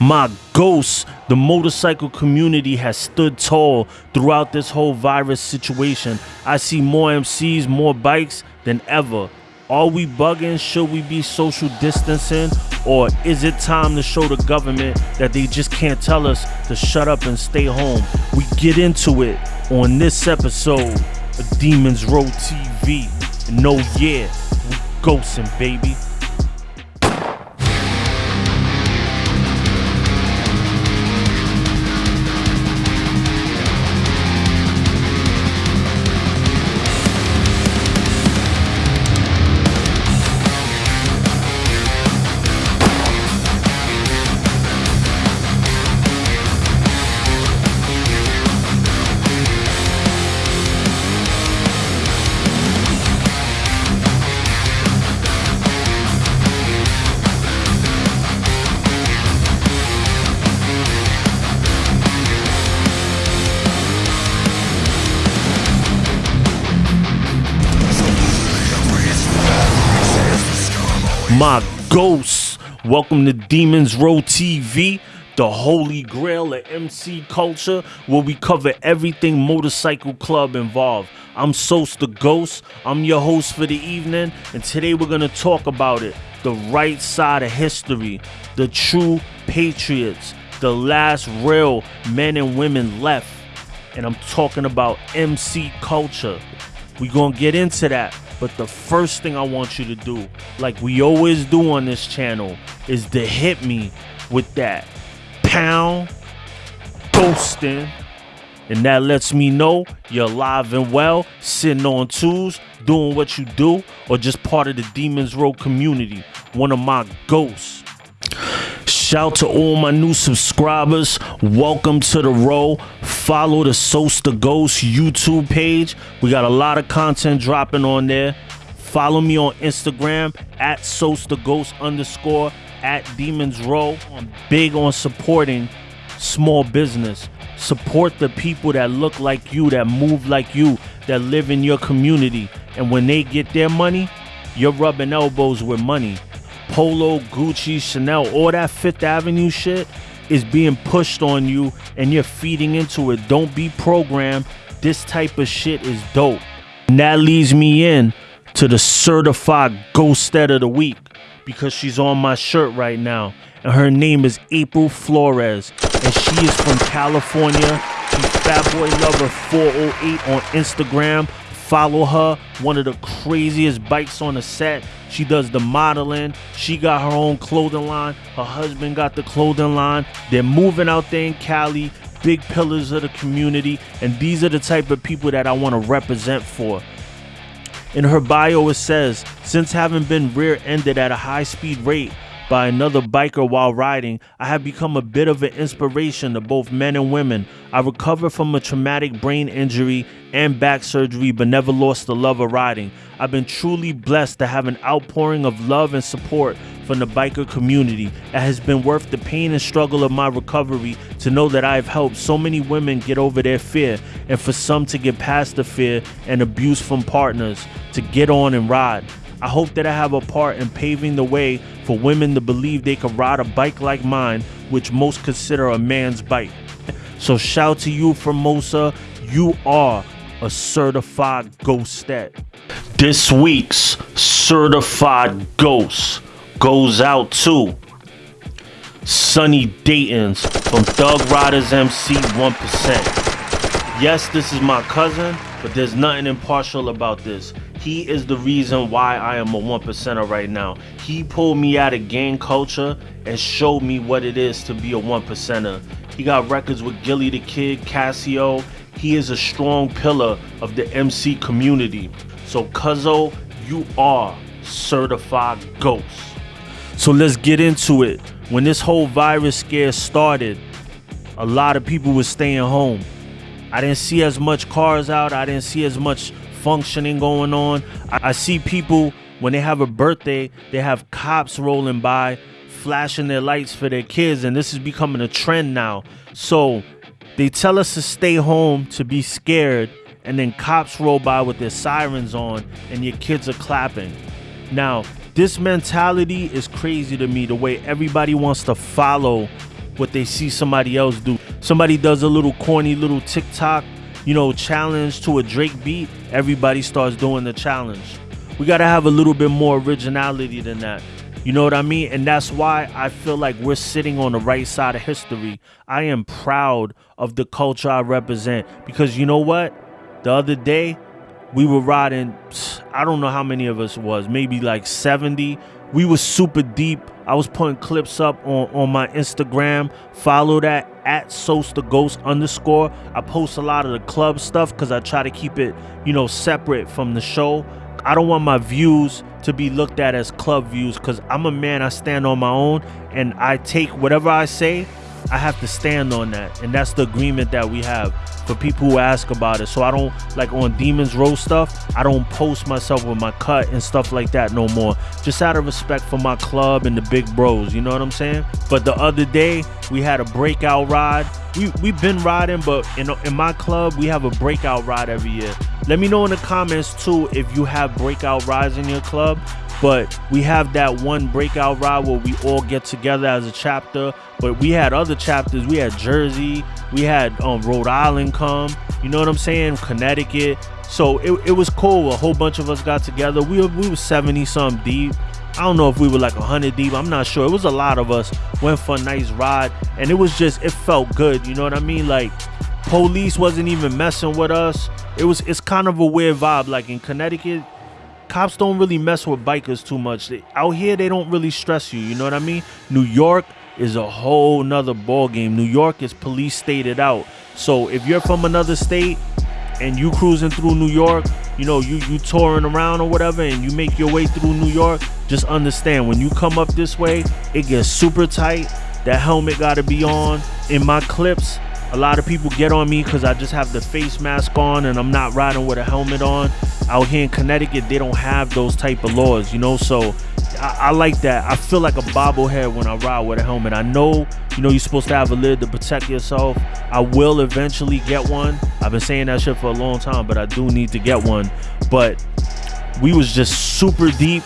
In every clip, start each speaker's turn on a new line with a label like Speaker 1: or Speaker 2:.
Speaker 1: My ghost, the motorcycle community has stood tall throughout this whole virus situation. I see more MCs, more bikes than ever. Are we bugging? Should we be social distancing? Or is it time to show the government that they just can't tell us to shut up and stay home? We get into it on this episode of Demons Row TV. And no, yeah, we ghosting, baby. My ghosts. Welcome to Demons Row TV, the holy grail of MC culture, where we cover everything motorcycle club involved. I'm Sos the Ghost. I'm your host for the evening, and today we're gonna talk about it. The right side of history, the true patriots, the last real men and women left. And I'm talking about MC culture. We're gonna get into that. But the first thing I want you to do, like we always do on this channel, is to hit me with that pound ghosting. And that lets me know you're alive and well, sitting on twos, doing what you do, or just part of the Demons Row community. One of my ghosts. Shout out to all my new subscribers. Welcome to the row. Follow the Sos the Ghost YouTube page. We got a lot of content dropping on there. Follow me on Instagram at Sos the Ghost underscore at Demons Row. I'm big on supporting small business. Support the people that look like you, that move like you, that live in your community. And when they get their money, you're rubbing elbows with money. Polo, Gucci, Chanel, all that Fifth Avenue shit is being pushed on you and you're feeding into it. Don't be programmed. This type of shit is dope. And that leads me in to the certified ghosted of the week because she's on my shirt right now. And her name is April Flores. And she is from California. She's Fat Boy Lover 408 on Instagram. Follow her. One of the craziest bikes on the set. She does the modeling. She got her own clothing line. Her husband got the clothing line. They're moving out there in Cali. Big pillars of the community. And these are the type of people that I want to represent for. In her bio, it says, since having been rear ended at a high speed rate, by another biker while riding, I have become a bit of an inspiration to both men and women. I recovered from a traumatic brain injury and back surgery, but never lost the love of riding. I've been truly blessed to have an outpouring of love and support from the biker community. It has been worth the pain and struggle of my recovery to know that I have helped so many women get over their fear, and for some to get past the fear and abuse from partners to get on and ride. I hope that I have a part in paving the way for women to believe they can ride a bike like mine, which most consider a man's bike. So shout to you, Formosa. You are a certified ghostet. This week's certified ghost goes out to Sunny Dayton's from Thug Riders MC 1%. Yes, this is my cousin, but there's nothing impartial about this. He is the reason why I am a one percenter right now. He pulled me out of gang culture and showed me what it is to be a one percenter. He got records with Gillie Da Kid, Casio. He is a strong pillar of the MC community. So Cuzzo, you are certified ghost. So let's get into it. When this whole virus scare started, a lot of people were staying home. I didn't see as much cars out. I didn't see as much functioning going on. I, I see people when they have a birthday, they have cops rolling by, flashing their lights for their kids, and this is becoming a trend now. So they tell us to stay home to be scared, and then cops roll by with their sirens on, and your kids are clapping. Now, this mentality is crazy to me the way everybody wants to follow what they see somebody else do. Somebody does a little corny little TikTok, you know, challenge to a Drake beat, everybody starts doing the challenge. We got to have a little bit more originality than that. You know what I mean? And that's why I feel like we're sitting on the right side of history. I am proud of the culture I represent because you know what? The other day, we were riding, I don't know how many of us was, maybe like 70. We were super deep. I was putting clips up on, on my Instagram. Follow that at Sos the Ghost underscore. I post a lot of the club stuff because I try to keep it, you know, separate from the show. I don't want my views to be looked at as club views because I'm a man, I stand on my own and I take whatever I say, I have to stand on that. And that's the agreement that we have for people who ask about it. So I don't like on Demons Row stuff, I don't post myself with my cut and stuff like that no more. Just out of respect for my club and the big bros, you know what I'm saying? But the other day, we had a breakout ride. We we've been riding, but in in my club, we have a breakout ride every year. Let me know in the comments too if you have breakout rides in your club. But we have that one breakout ride where we all get together as a chapter. But we had other chapters. We had Jersey, we had um, Rhode Island come. You know what I'm saying? Connecticut. So it, it was cool. A whole bunch of us got together. We were, we were 70 some deep. I don't know if we were like 100 deep. I'm not sure. It was a lot of us. Went for a nice ride. And it was just, it felt good. You know what I mean? Like, police wasn't even messing with us. It was, it's kind of a weird vibe. Like in Connecticut, cops don't really mess with bikers too much. They, out here, they don't really stress you. You know what I mean? New York is a whole nother ball game. New York is police stated out. So if you're from another state and you cruising through New York, you know, you you touring around or whatever, and you make your way through New York, just understand when you come up this way, it gets super tight. That helmet got to be on. In my clips, a lot of people get on me because I just have the face mask on and I'm not riding with a helmet on. Out here in Connecticut, they don't have those type of laws, you know. So I, I, like that. I feel like a bobblehead when I ride with a helmet. I know, you know, you're supposed to have a lid to protect yourself. I will eventually get one. I've been saying that shit for a long time, but I do need to get one. But we was just super deep,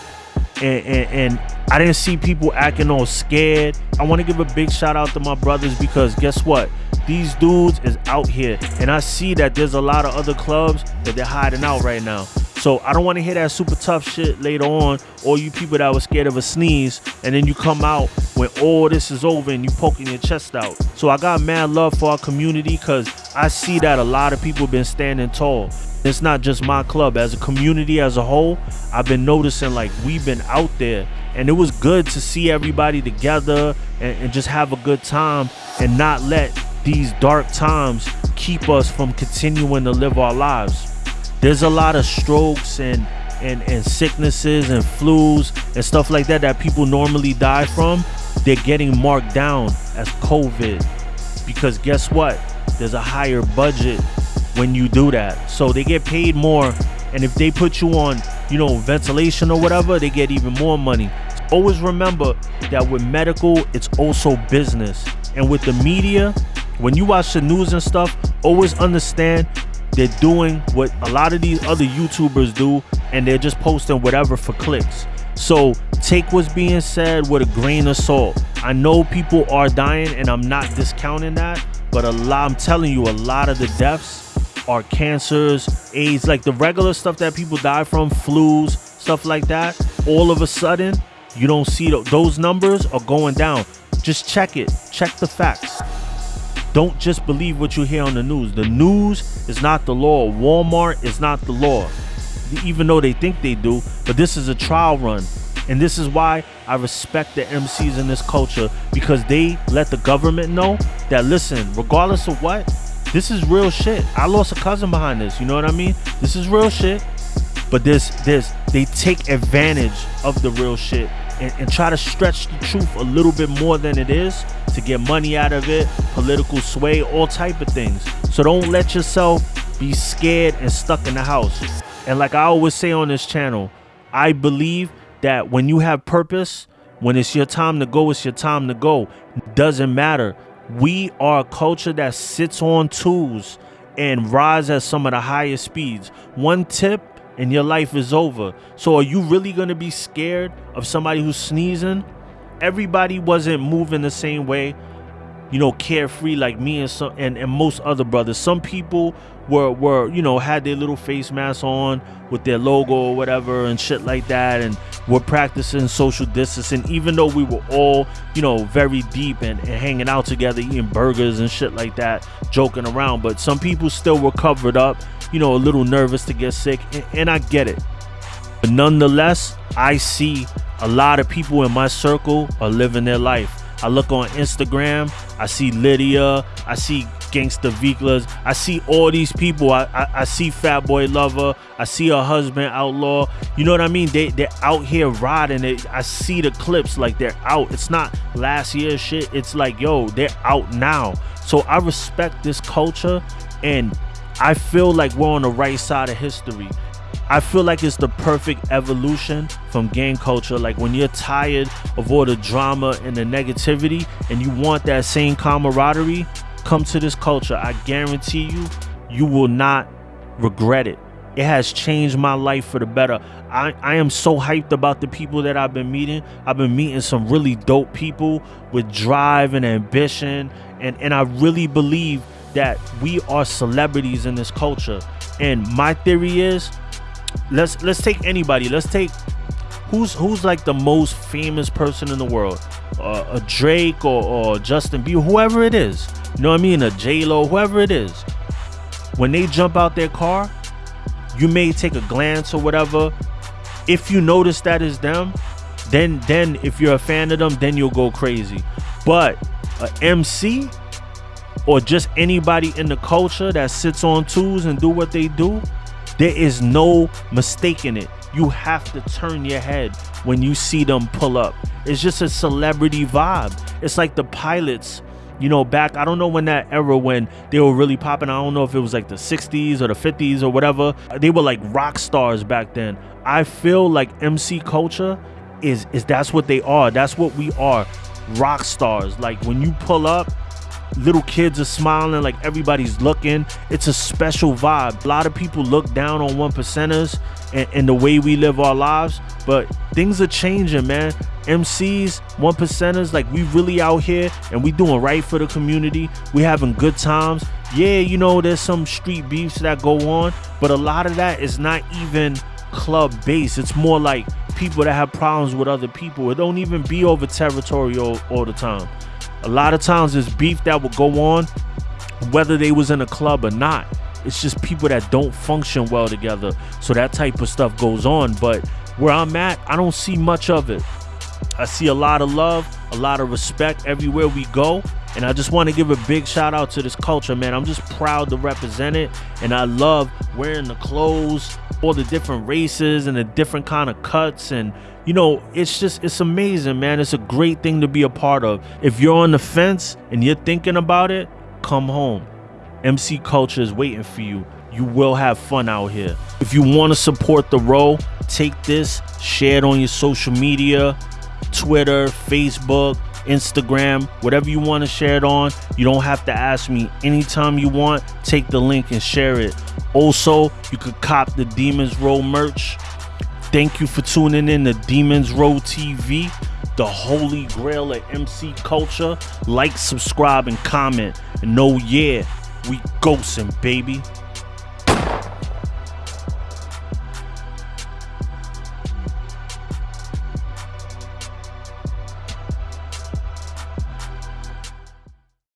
Speaker 1: and, and, and I didn't see people acting all scared. I want to give a big shout out to my brothers because guess what? These dudes is out here, and I see that there's a lot of other clubs that they're hiding out right now. So I don't want to hear that super tough shit later on, or you people that were scared of a sneeze, and then you come out when all this is over and you poking your chest out. So I got mad love for our community because I see that a lot of people been standing tall. It's not just my club. As a community as a whole, I've been noticing like we've been out there and it was good to see everybody together and, and just have a good time and not let these dark times keep us from continuing to live our lives there's a lot of strokes and and, and sicknesses and flus and stuff like that that people normally die from. They're getting marked down as covid. Because guess what? There's a higher budget when you do that. So they get paid more and if they put you on you know ventilation or whatever they get even more money. Always remember that with medical it's also business. And with the media when you watch the news and stuff always understand they're doing what a lot of these other YouTubers do, and they're just posting whatever for clicks. So take what's being said with a grain of salt. I know people are dying, and I'm not discounting that, but a lot, I'm telling you, a lot of the deaths are cancers, AIDS, like the regular stuff that people die from, flus, stuff like that. All of a sudden, you don't see those numbers are going down. Just check it, check the facts. Don't just believe what you hear on the news. The news is not the law. Walmart is not the law, even though they think they do. But this is a trial run. And this is why I respect the MCs in this culture because they let the government know that, listen, regardless of what, this is real shit. I lost a cousin behind this. You know what I mean? This is real shit. But this, this, they take advantage of the real shit and, and try to stretch the truth a little bit more than it is to get money out of it, political sway, all type of things. So don't let yourself be scared and stuck in the house. And like I always say on this channel, I believe that when you have purpose, when it's your time to go, it's your time to go. Doesn't matter. We are a culture that sits on tools and rides at some of the highest speeds. One tip and your life is over. So are you really going to be scared of somebody who's sneezing? Everybody wasn't moving the same way. you know, carefree like me and some and, and most other brothers. Some people were were you know had their little face masks on with their logo or whatever and shit like that, and were practicing social distancing. Even though we were all you know very deep and, and hanging out together, eating burgers and shit like that, joking around. But some people still were covered up, you know, a little nervous to get sick, and, and I get it. But nonetheless, I see a lot of people in my circle are living their life. I look on Instagram, I see Lydia, I see Gangsta Viklas, I see all these people. I, I, I see Fat Boy Lover, I see her husband Outlaw. You know what I mean? They they're out here riding it. I see the clips like they're out. It's not last year shit. It's like yo, they're out now. So I respect this culture and I feel like we're on the right side of history. I feel like it's the perfect evolution from gang culture. Like when you're tired of all the drama and the negativity and you want that same camaraderie, come to this culture. I guarantee you, you will not regret it. It has changed my life for the better. I, I am so hyped about the people that I've been meeting. I've been meeting some really dope people with drive and ambition. And, and I really believe that we are celebrities in this culture. And my theory is let's let's take anybody. Let's take who's who's like the most famous person in the world, uh, a Drake or, or Justin Bieber, whoever it is. You know what I mean? A J Lo, whoever it is. When they jump out their car, you may take a glance or whatever. If you notice that is them, then then if you're a fan of them, then you'll go crazy. But a MC or just anybody in the culture that sits on tools and do what they do, there is no mistaking it. You have to turn your head when you see them pull up. It's just a celebrity vibe. It's like the pilots, you know, back, I don't know when that era when they were really popping. I don't know if it was like the 60s or the 50s or whatever. They were like rock stars back then. I feel like MC culture is is that's what they are. That's what we are. Rock stars. Like when you pull up, little kids are smiling like everybody's looking. It's a special vibe. A lot of people look down on one percenters and, and, the way we live our lives but things are changing man. Mcs one percenters like we really out here and we doing right for the community. We having good times. Yeah you know there's some street beefs that go on but a lot of that is not even club based it's more like people that have problems with other people. It don't even be over territory all, all the time a lot of times there's beef that will go on whether they was in a club or not. It's just people that don't function well together. So that type of stuff goes on. But where I'm at, I don't see much of it. I see a lot of love, a lot of respect everywhere we go. And I just want to give a big shout out to this culture, man. I'm just proud to represent it. And I love wearing the clothes, all the different races and the different kind of cuts and you know it's just it's amazing man. It's a great thing to be a part of. If you're on the fence and you're thinking about it come home. Mc culture is waiting for you. You will have fun out here. If you want to support the row take this share it on your social media twitter facebook Instagram, whatever you want to share it on. You don't have to ask me anytime you want. Take the link and share it. Also, you could cop the Demons Row merch. Thank you for tuning in to Demons Row TV, the holy grail of MC culture. Like, subscribe, and comment. And oh yeah, we ghosting, baby.